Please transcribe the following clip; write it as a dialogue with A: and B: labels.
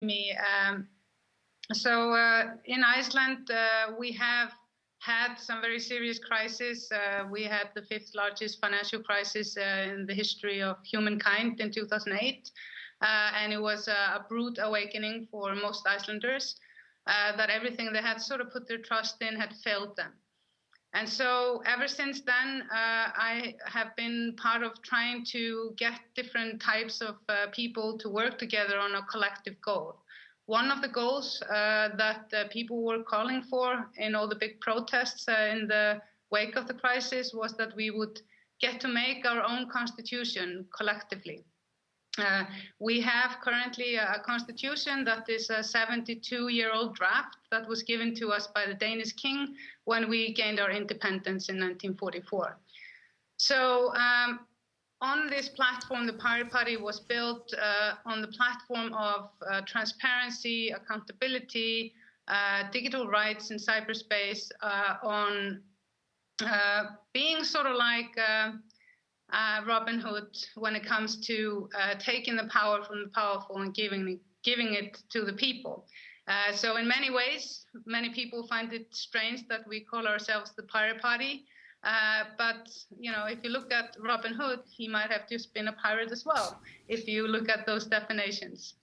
A: me. Um, so uh, in Iceland, uh, we have had some very serious crises. Uh, we had the fifth largest financial crisis uh, in the history of humankind in 2008, uh, and it was a, brute awakening for most Icelanders uh, that everything they had sort of put their trust in had failed them. And so ever since then, I have been part of trying to get different types of people to work together on a collective goal. One of the goals uh, that uh, people were calling for in all the big protests uh, in the wake of the crisis was that we would get to make our own constitution collectively. Uh, we have currently a constitution that is a 72 year old draft that was given to us by the Danish king when we gained our independence in 1944. So um, on this platform, the Pirate Party was built uh, on the platform of uh, transparency, accountability, uh, digital rights in cyberspace, uh, on being sort of like uh, Robin Hood when it comes to taking the power from the powerful and giving giving it to the people. so in many ways, many people find it strange that we call ourselves the Pirate Party. Uh, but you know, if you look at Robin Hood, he might have just been a pirate as well. If you look at those definitions.